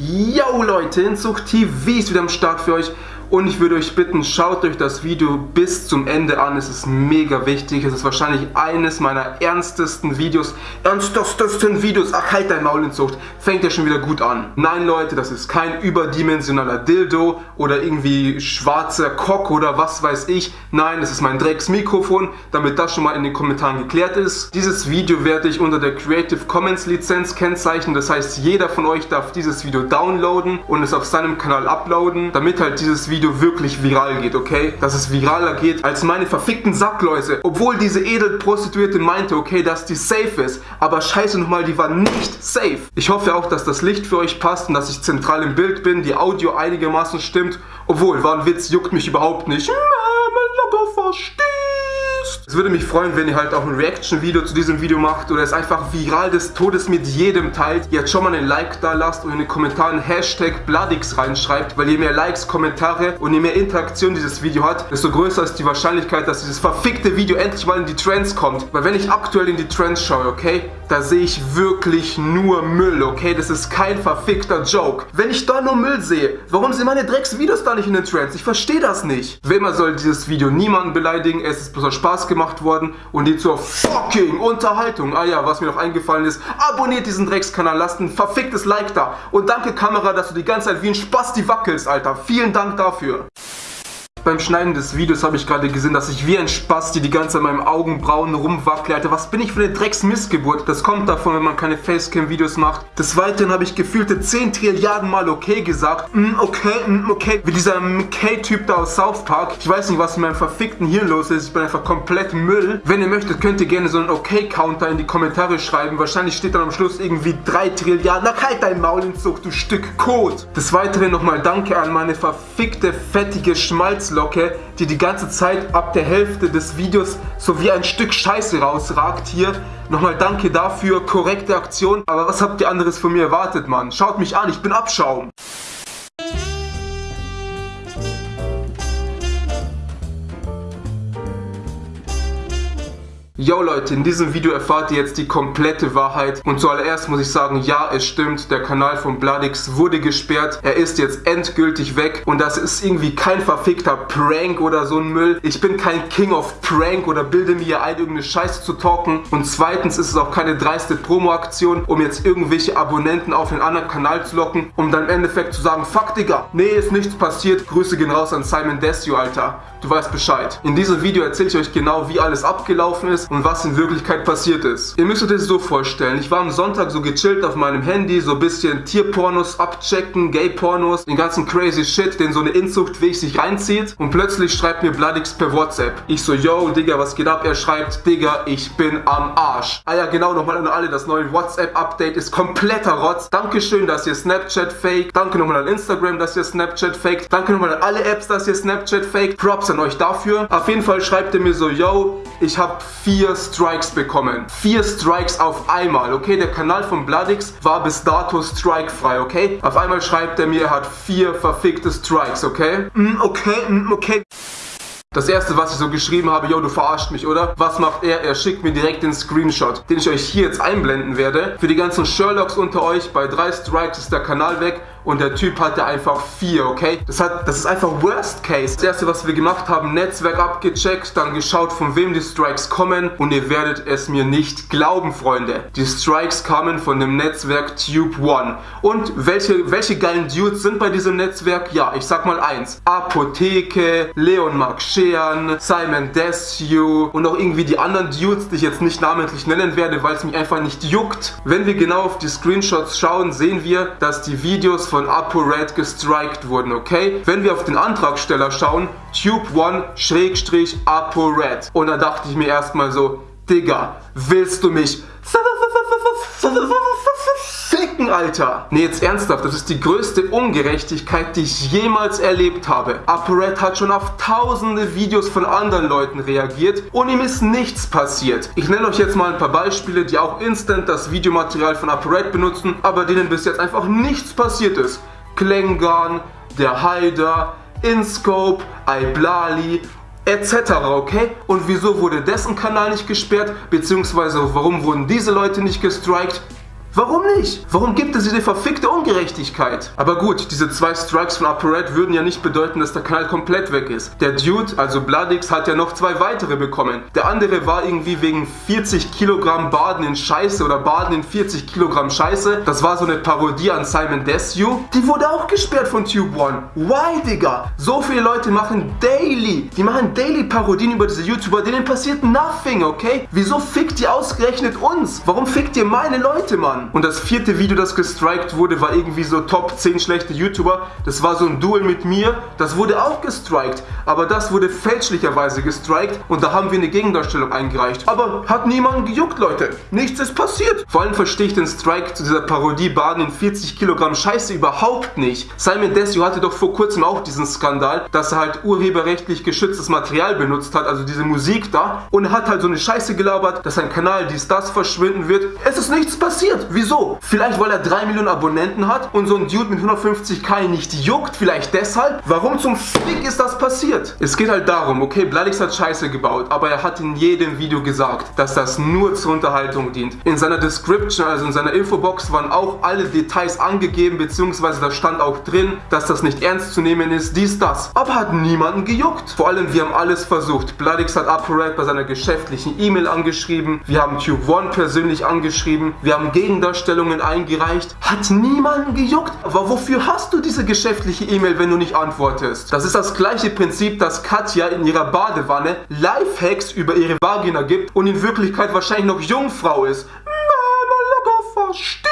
Yo Leute, Inzucht TV ist wieder am Start für euch und ich würde euch bitten, schaut euch das Video bis zum Ende an. Es ist mega wichtig. Es ist wahrscheinlich eines meiner ernstesten Videos. Ernstesten Videos. Ach, halt dein Maul in Zucht. Fängt ja schon wieder gut an. Nein, Leute, das ist kein überdimensionaler Dildo oder irgendwie schwarzer Cock oder was weiß ich. Nein, das ist mein Drecksmikrofon, damit das schon mal in den Kommentaren geklärt ist. Dieses Video werde ich unter der Creative Commons Lizenz kennzeichnen. Das heißt, jeder von euch darf dieses Video downloaden und es auf seinem Kanal uploaden, damit halt dieses Video Video wirklich viral geht, okay? Dass es viraler geht als meine verfickten Sackläuse. Obwohl diese Edelprostituierte meinte, okay, dass die safe ist. Aber scheiße nochmal, die war nicht safe. Ich hoffe auch, dass das Licht für euch passt und dass ich zentral im Bild bin, die Audio einigermaßen stimmt. Obwohl, war ein Witz, juckt mich überhaupt nicht. Mama, versteht. Es würde mich freuen, wenn ihr halt auch ein Reaction-Video zu diesem Video macht oder es einfach viral des Todes mit jedem teilt. Jetzt schon mal einen Like da lasst und in den Kommentaren Hashtag Bloodix reinschreibt, weil je mehr Likes, Kommentare und je mehr Interaktion dieses Video hat, desto größer ist die Wahrscheinlichkeit, dass dieses verfickte Video endlich mal in die Trends kommt. Weil wenn ich aktuell in die Trends schaue, okay, da sehe ich wirklich nur Müll, okay? Das ist kein verfickter Joke. Wenn ich da nur Müll sehe, warum sind meine Drecksvideos da nicht in den Trends? Ich verstehe das nicht. Wie immer soll dieses Video niemanden beleidigen, es ist bloß Spaß gemacht gemacht worden und die zur fucking Unterhaltung. Ah ja, was mir noch eingefallen ist, abonniert diesen Dreckskanal, lasst ein verficktes Like da. Und danke Kamera, dass du die ganze Zeit wie ein Spasti wackelst, Alter. Vielen Dank dafür. Beim Schneiden des Videos habe ich gerade gesehen, dass ich wie ein Spasti die ganze Zeit in meinem Augenbrauen rumwackle. Alter, was bin ich für eine Drecksmissgeburt? Das kommt davon, wenn man keine Facecam-Videos macht. Des Weiteren habe ich gefühlte 10 Trilliarden Mal okay gesagt. Mm, okay, mm, okay. Wie dieser McKay-Typ da aus South Park. Ich weiß nicht, was in meinem verfickten Hirn los ist. Ich bin einfach komplett Müll. Wenn ihr möchtet, könnt ihr gerne so einen Okay-Counter in die Kommentare schreiben. Wahrscheinlich steht dann am Schluss irgendwie 3 Trilliarden. Na, halt dein Maul in Zucht, du Stück Kot. Des Weiteren nochmal Danke an meine verfickte, fettige Schmalz Schmalzlocke, die die ganze Zeit ab der Hälfte des Videos so wie ein Stück Scheiße rausragt hier. Nochmal danke dafür, korrekte Aktion. Aber was habt ihr anderes von mir erwartet, Mann? Schaut mich an, ich bin Abschaum. Yo Leute, in diesem Video erfahrt ihr jetzt die komplette Wahrheit und zuallererst muss ich sagen, ja es stimmt, der Kanal von Bloodix wurde gesperrt, er ist jetzt endgültig weg und das ist irgendwie kein verfickter Prank oder so ein Müll. Ich bin kein King of Prank oder bilde mir hier ein, irgendeine Scheiße zu talken und zweitens ist es auch keine dreiste Promo-Aktion, um jetzt irgendwelche Abonnenten auf einen anderen Kanal zu locken, um dann im Endeffekt zu sagen, fuck Digga, nee ist nichts passiert, Grüße gehen raus an Simon Desio, Alter. Du weißt Bescheid. In diesem Video erzähle ich euch genau, wie alles abgelaufen ist und was in Wirklichkeit passiert ist. Ihr müsst euch das so vorstellen. Ich war am Sonntag so gechillt auf meinem Handy, so ein bisschen Tierpornos abchecken, Gay-Pornos, den ganzen crazy Shit, den so eine Inzuchtweg sich reinzieht. Und plötzlich schreibt mir Bloodix per WhatsApp. Ich so, yo, Digga, was geht ab? Er schreibt, Digga, ich bin am Arsch. Ah ja, genau, nochmal an alle, das neue WhatsApp-Update ist kompletter Rotz. Dankeschön, dass ihr Snapchat fake. Danke nochmal an Instagram, dass ihr Snapchat faked. Danke nochmal an alle Apps, dass ihr Snapchat faked. Props an euch dafür. Auf jeden Fall schreibt er mir so, yo, ich habe vier Strikes bekommen. Vier Strikes auf einmal, okay? Der Kanal von Bloodix war bis dato strikefrei, okay? Auf einmal schreibt er mir, er hat vier verfickte Strikes, okay? Mm, okay, mm, okay. Das erste, was ich so geschrieben habe, yo, du verarscht mich, oder? Was macht er? Er schickt mir direkt den Screenshot, den ich euch hier jetzt einblenden werde. Für die ganzen Sherlocks unter euch, bei drei Strikes ist der Kanal weg und der Typ hatte einfach vier, okay? Das, hat, das ist einfach Worst Case. Das erste, was wir gemacht haben, Netzwerk abgecheckt, dann geschaut, von wem die Strikes kommen und ihr werdet es mir nicht glauben, Freunde. Die Strikes kamen von dem Netzwerk Tube One. Und welche, welche geilen Dudes sind bei diesem Netzwerk? Ja, ich sag mal eins. Apotheke, Leon Mark Schean, Simon Desue und auch irgendwie die anderen Dudes, die ich jetzt nicht namentlich nennen werde, weil es mich einfach nicht juckt. Wenn wir genau auf die Screenshots schauen, sehen wir, dass die Videos von von ApoRed gestrikt wurden, okay? Wenn wir auf den Antragsteller schauen, Tube1-ApoRed. Und da dachte ich mir erstmal so, Digga, willst du mich ficken, Alter? Nee, jetzt ernsthaft, das ist die größte Ungerechtigkeit, die ich jemals erlebt habe. ApoRed hat schon auf tausende Videos von anderen Leuten reagiert und ihm ist nichts passiert. Ich nenne euch jetzt mal ein paar Beispiele, die auch instant das Videomaterial von ApoRed benutzen, aber denen bis jetzt einfach nichts passiert ist. Klengan, der Haider, InScope, Iblali etc. Okay? Und wieso wurde dessen Kanal nicht gesperrt? Beziehungsweise warum wurden diese Leute nicht gestrikt? Warum nicht? Warum gibt es diese verfickte Ungerechtigkeit? Aber gut, diese zwei Strikes von ApoRed würden ja nicht bedeuten, dass der Kanal komplett weg ist. Der Dude, also Bloodix, hat ja noch zwei weitere bekommen. Der andere war irgendwie wegen 40 Kilogramm Baden in Scheiße oder Baden in 40 Kilogramm Scheiße. Das war so eine Parodie an Simon Desue. Die wurde auch gesperrt von Tube One. Why, Digga? So viele Leute machen daily, die machen daily Parodien über diese YouTuber, denen passiert nothing, okay? Wieso fickt ihr ausgerechnet uns? Warum fickt ihr meine Leute, Mann? Und das vierte Video, das gestrikt wurde, war irgendwie so Top 10 schlechte YouTuber. Das war so ein Duel mit mir. Das wurde auch gestrikt. Aber das wurde fälschlicherweise gestrikt und da haben wir eine Gegendarstellung eingereicht. Aber hat niemanden gejuckt, Leute. Nichts ist passiert. Vor allem verstehe ich den Strike zu dieser Parodie Baden in 40 Kilogramm Scheiße überhaupt nicht. Simon Desio hatte doch vor kurzem auch diesen Skandal, dass er halt urheberrechtlich geschütztes Material benutzt hat, also diese Musik da, und hat halt so eine Scheiße gelabert, dass sein Kanal dies, das verschwinden wird. Es ist nichts passiert. Wieso? Vielleicht, weil er 3 Millionen Abonnenten hat und so ein Dude mit 150k nicht juckt. Vielleicht deshalb? Warum zum Fick ist das passiert? Es geht halt darum, okay, Bladix hat Scheiße gebaut, aber er hat in jedem Video gesagt, dass das nur zur Unterhaltung dient. In seiner Description, also in seiner Infobox, waren auch alle Details angegeben, beziehungsweise da stand auch drin, dass das nicht ernst zu nehmen ist, dies, das. Aber hat niemanden gejuckt. Vor allem, wir haben alles versucht. Bladix hat ApoRed bei seiner geschäftlichen E-Mail angeschrieben, wir haben Tube One persönlich angeschrieben, wir haben Gegendarstellungen eingereicht. Hat niemanden gejuckt. Aber wofür hast du diese geschäftliche E-Mail, wenn du nicht antwortest? Das ist das gleiche Prinzip, dass Katja in ihrer Badewanne Lifehacks über ihre Vagina gibt und in Wirklichkeit wahrscheinlich noch Jungfrau ist. Mama, locker verstehst.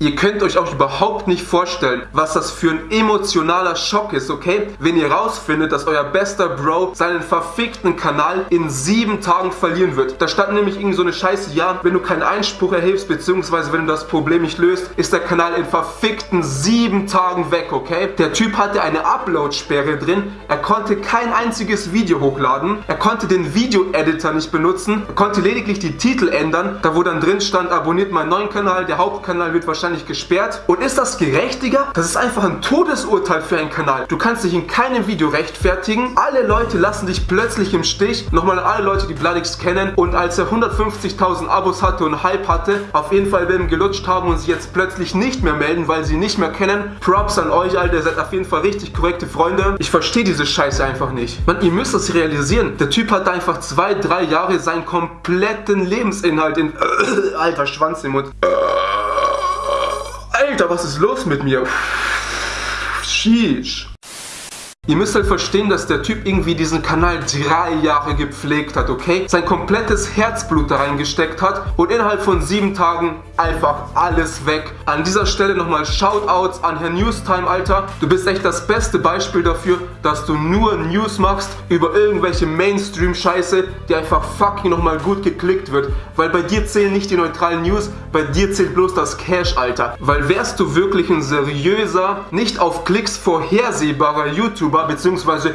Ihr könnt euch auch überhaupt nicht vorstellen, was das für ein emotionaler Schock ist, okay? Wenn ihr rausfindet, dass euer bester Bro seinen verfickten Kanal in sieben Tagen verlieren wird. Da stand nämlich irgendwie so eine Scheiße, ja, wenn du keinen Einspruch erhebst, beziehungsweise wenn du das Problem nicht löst, ist der Kanal in verfickten sieben Tagen weg, okay? Der Typ hatte eine Upload-Sperre drin, er konnte kein einziges Video hochladen, er konnte den Video-Editor nicht benutzen, er konnte lediglich die Titel ändern, da wo dann drin stand, abonniert meinen neuen Kanal, der Hauptkanal wird wahrscheinlich wahrscheinlich gesperrt. Und ist das gerechtiger? Das ist einfach ein Todesurteil für einen Kanal. Du kannst dich in keinem Video rechtfertigen. Alle Leute lassen dich plötzlich im Stich. Nochmal alle Leute, die Bloodix kennen. Und als er 150.000 Abos hatte und Hype hatte, auf jeden Fall werden gelutscht haben und sich jetzt plötzlich nicht mehr melden, weil sie nicht mehr kennen. Props an euch, Alter. Ihr seid auf jeden Fall richtig korrekte Freunde. Ich verstehe diese Scheiße einfach nicht. Man, ihr müsst das realisieren. Der Typ hat einfach zwei, drei Jahre seinen kompletten Lebensinhalt in... Alter, Schwanz im Mund. Alter, was ist los mit mir? Sheesh. Ihr müsst halt verstehen, dass der Typ irgendwie diesen Kanal drei Jahre gepflegt hat, okay? Sein komplettes Herzblut da reingesteckt hat und innerhalb von sieben Tagen einfach alles weg. An dieser Stelle nochmal Shoutouts an Herr Newstime, Alter. Du bist echt das beste Beispiel dafür, dass du nur News machst über irgendwelche Mainstream-Scheiße, die einfach fucking nochmal gut geklickt wird. Weil bei dir zählen nicht die neutralen News, bei dir zählt bloß das Cash, Alter. Weil wärst du wirklich ein seriöser, nicht auf Klicks vorhersehbarer YouTuber, YouTuber bzw.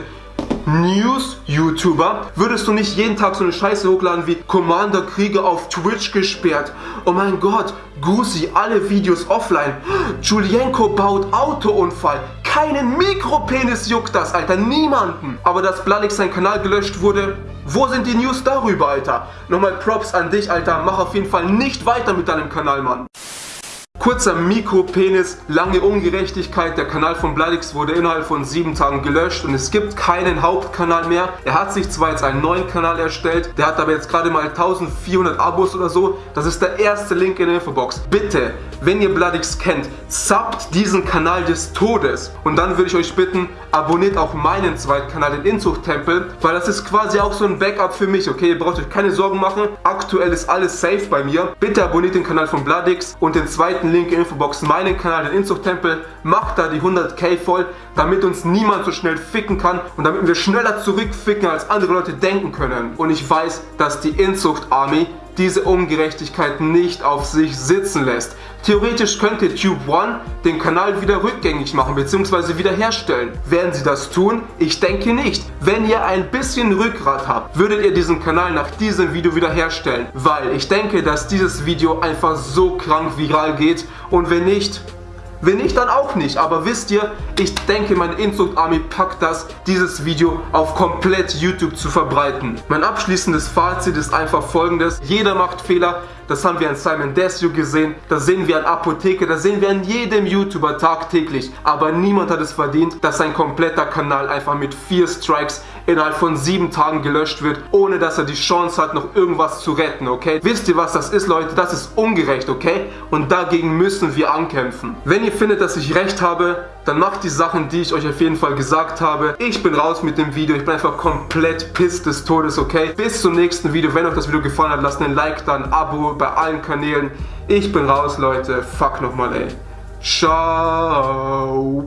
News-YouTuber, würdest du nicht jeden Tag so eine Scheiße hochladen wie Commander Krieger auf Twitch gesperrt. Oh mein Gott, Gusi, alle Videos offline. Julienko baut Autounfall. Keinen Mikropenis juckt das, Alter, niemanden. Aber dass Blalix sein Kanal gelöscht wurde, wo sind die News darüber, Alter? Nochmal Props an dich, Alter. Mach auf jeden Fall nicht weiter mit deinem Kanal, Mann. Kurzer Mikropenis, lange Ungerechtigkeit. Der Kanal von Bladix wurde innerhalb von sieben Tagen gelöscht und es gibt keinen Hauptkanal mehr. Er hat sich zwar jetzt einen neuen Kanal erstellt, der hat aber jetzt gerade mal 1400 Abos oder so. Das ist der erste Link in der Infobox. Bitte, wenn ihr Bladix kennt, subbt diesen Kanal des Todes. Und dann würde ich euch bitten, abonniert auch meinen zweiten Kanal, den Inzuchttempel, weil das ist quasi auch so ein Backup für mich, okay? Ihr braucht euch keine Sorgen machen. Aktuell ist alles safe bei mir. Bitte abonniert den Kanal von Bladix und den zweiten Link in Infobox meinen Kanal, den Inzuchttempel. Macht da die 100k voll, damit uns niemand so schnell ficken kann und damit wir schneller zurückficken, als andere Leute denken können. Und ich weiß, dass die Inzucht Army diese Ungerechtigkeit nicht auf sich sitzen lässt. Theoretisch könnte Tube One den Kanal wieder rückgängig machen bzw. wiederherstellen. Werden sie das tun? Ich denke nicht. Wenn ihr ein bisschen Rückgrat habt, würdet ihr diesen Kanal nach diesem Video wiederherstellen. Weil ich denke, dass dieses Video einfach so krank viral geht und wenn nicht, wenn nicht, dann auch nicht. Aber wisst ihr, ich denke, meine Inzucht Army packt das, dieses Video auf komplett YouTube zu verbreiten. Mein abschließendes Fazit ist einfach folgendes. Jeder macht Fehler. Das haben wir an Simon Desue gesehen, das sehen wir an Apotheke, das sehen wir an jedem YouTuber tagtäglich. Aber niemand hat es verdient, dass sein kompletter Kanal einfach mit vier Strikes innerhalb von sieben Tagen gelöscht wird, ohne dass er die Chance hat, noch irgendwas zu retten, okay? Wisst ihr, was das ist, Leute? Das ist ungerecht, okay? Und dagegen müssen wir ankämpfen. Wenn ihr findet, dass ich recht habe, dann macht die Sachen, die ich euch auf jeden Fall gesagt habe. Ich bin raus mit dem Video. Ich bin einfach komplett piss des Todes, okay? Bis zum nächsten Video. Wenn euch das Video gefallen hat, lasst einen Like da, ein Abo bei allen Kanälen. Ich bin raus, Leute. Fuck nochmal, ey. Ciao.